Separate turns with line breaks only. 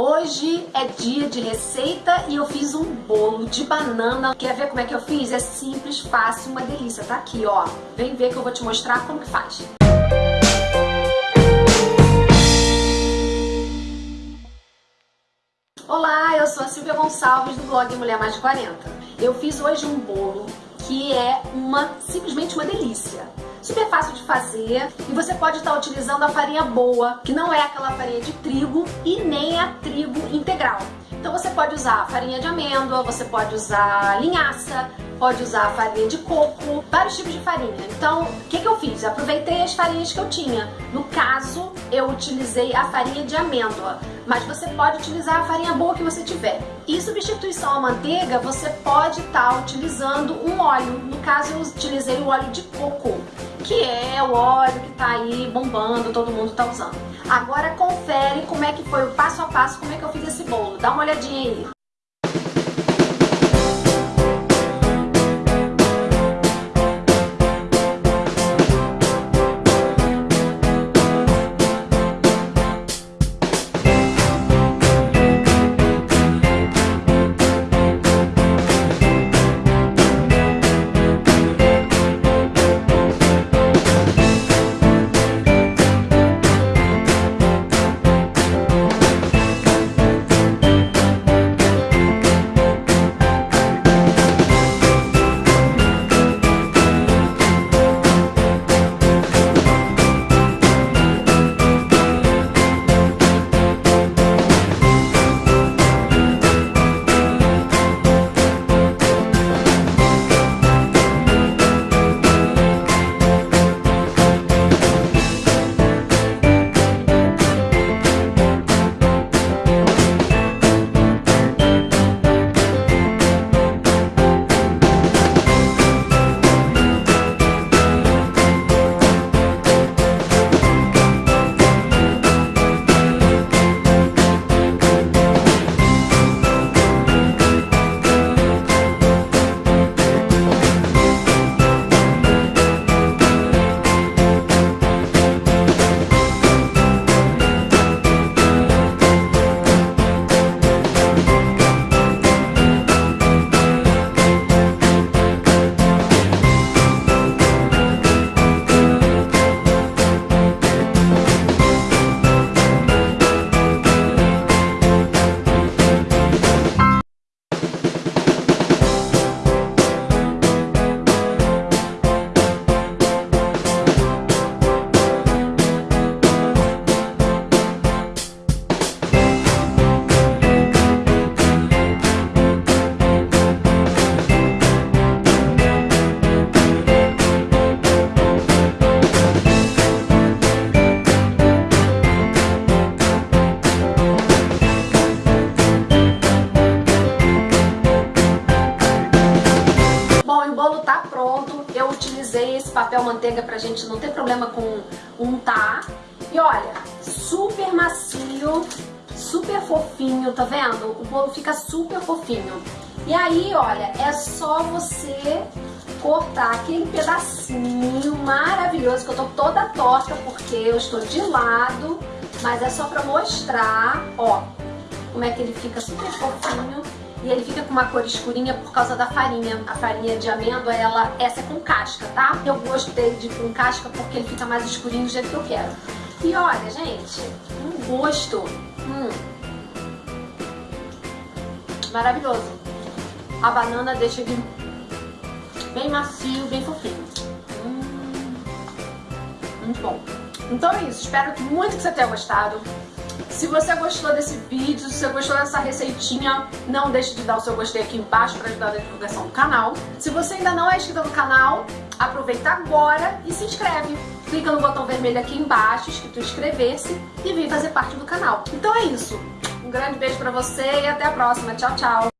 Hoje é dia de receita e eu fiz um bolo de banana. Quer ver como é que eu fiz? É simples, fácil, uma delícia. Tá aqui, ó. Vem ver que eu vou te mostrar como que faz. Olá, eu sou a Silvia Gonçalves do blog Mulher Mais de 40. Eu fiz hoje um bolo que é uma simplesmente uma delícia super fácil de fazer e você pode estar utilizando a farinha boa, que não é aquela farinha de trigo e nem a trigo integral. Então você pode usar farinha de amêndoa, você pode usar linhaça, pode usar farinha de coco, vários tipos de farinha. Então, o que, que eu fiz? Aproveitei as farinhas que eu tinha. No caso, eu utilizei a farinha de amêndoa, mas você pode utilizar a farinha boa que você tiver. Em substituição à manteiga, você pode estar tá utilizando um óleo. No caso, eu utilizei o óleo de coco que é o óleo que tá aí bombando, todo mundo tá usando. Agora confere como é que foi o passo a passo, como é que eu fiz esse bolo. Dá uma olhadinha aí. Papel manteiga pra gente não ter problema com untar. E olha, super macio, super fofinho, tá vendo? O bolo fica super fofinho. E aí, olha, é só você cortar aquele pedacinho maravilhoso, que eu tô toda torta porque eu estou de lado, mas é só pra mostrar, ó, como é que ele fica super fofinho e ele fica com uma cor escurinha por causa da farinha. A farinha de amêndoa, ela, essa é com casca, tá? Eu gostei de com casca porque ele fica mais escurinho do jeito que eu quero. E olha, gente, um gosto hum, maravilhoso. A banana deixa ele bem macio, bem fofinho. Hum, muito bom. Então é isso, espero muito que você tenha gostado. Se você gostou desse vídeo, se você gostou dessa receitinha, não deixe de dar o seu gostei aqui embaixo para ajudar na divulgação do canal. Se você ainda não é inscrito no canal, aproveita agora e se inscreve. Clica no botão vermelho aqui embaixo, escrito inscrever-se e vem fazer parte do canal. Então é isso. Um grande beijo pra você e até a próxima. Tchau, tchau.